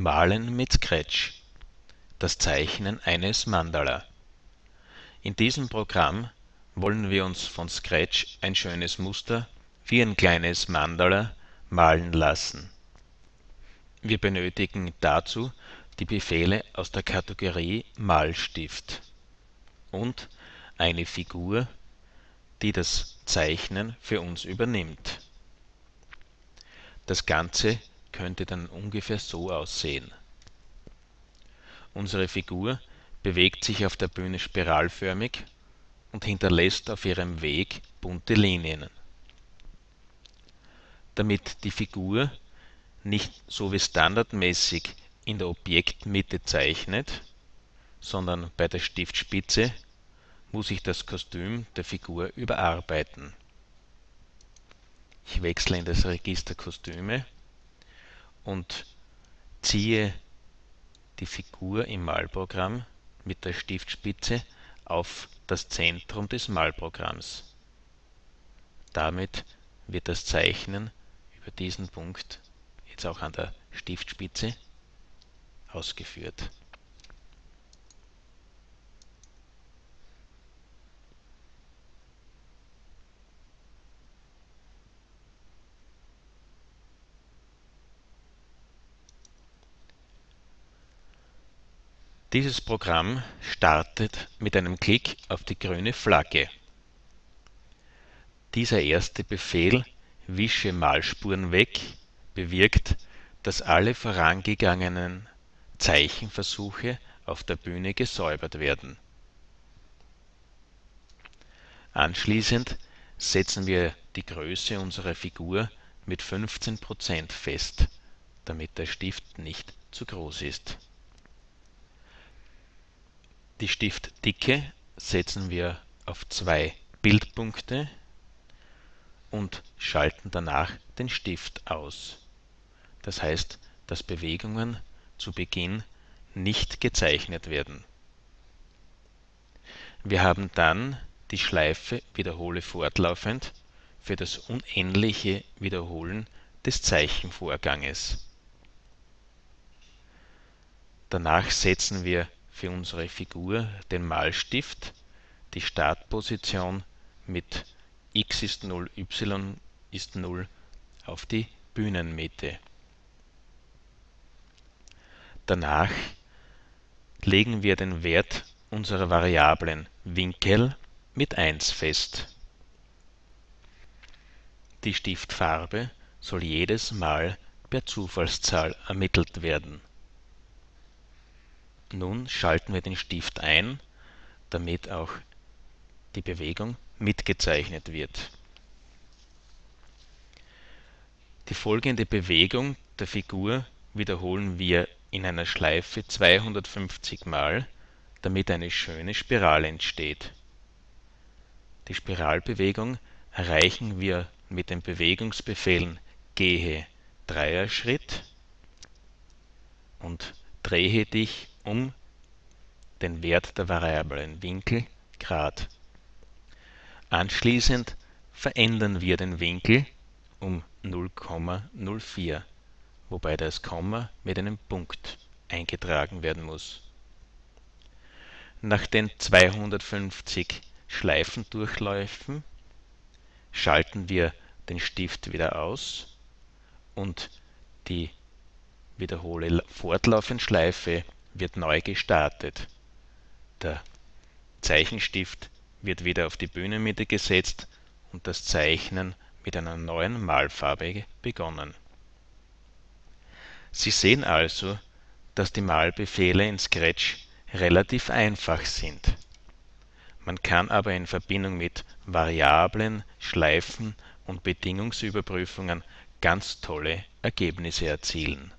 Malen mit Scratch Das Zeichnen eines Mandala In diesem Programm wollen wir uns von Scratch ein schönes Muster wie ein kleines Mandala malen lassen. Wir benötigen dazu die Befehle aus der Kategorie Malstift und eine Figur, die das Zeichnen für uns übernimmt. Das Ganze könnte dann ungefähr so aussehen. Unsere Figur bewegt sich auf der Bühne spiralförmig und hinterlässt auf ihrem Weg bunte Linien. Damit die Figur nicht so wie standardmäßig in der Objektmitte zeichnet, sondern bei der Stiftspitze, muss ich das Kostüm der Figur überarbeiten. Ich wechsle in das Register Kostüme und ziehe die Figur im Malprogramm mit der Stiftspitze auf das Zentrum des Malprogramms. Damit wird das Zeichnen über diesen Punkt jetzt auch an der Stiftspitze ausgeführt. Dieses Programm startet mit einem Klick auf die grüne Flagge. Dieser erste Befehl Wische Malspuren weg bewirkt, dass alle vorangegangenen Zeichenversuche auf der Bühne gesäubert werden. Anschließend setzen wir die Größe unserer Figur mit 15% fest, damit der Stift nicht zu groß ist die Stiftdicke setzen wir auf zwei Bildpunkte und schalten danach den Stift aus. Das heißt, dass Bewegungen zu Beginn nicht gezeichnet werden. Wir haben dann die Schleife Wiederhole fortlaufend für das unendliche Wiederholen des Zeichenvorganges. Danach setzen wir für unsere Figur den Malstift, die Startposition mit x ist 0, y ist 0 auf die Bühnenmitte. Danach legen wir den Wert unserer Variablen Winkel mit 1 fest. Die Stiftfarbe soll jedes Mal per Zufallszahl ermittelt werden nun schalten wir den Stift ein, damit auch die Bewegung mitgezeichnet wird. Die folgende Bewegung der Figur wiederholen wir in einer Schleife 250 Mal, damit eine schöne Spirale entsteht. Die Spiralbewegung erreichen wir mit den Bewegungsbefehlen Gehe Dreierschritt und Drehe dich um den Wert der Variablen Winkel Grad. Anschließend verändern wir den Winkel um 0,04, wobei das Komma mit einem Punkt eingetragen werden muss. Nach den 250 Schleifendurchläufen schalten wir den Stift wieder aus und die Wiederhole fortlaufend Schleife wird neu gestartet. Der Zeichenstift wird wieder auf die Bühnenmitte gesetzt und das Zeichnen mit einer neuen Malfarbe begonnen. Sie sehen also, dass die Malbefehle in Scratch relativ einfach sind. Man kann aber in Verbindung mit Variablen, Schleifen und Bedingungsüberprüfungen ganz tolle Ergebnisse erzielen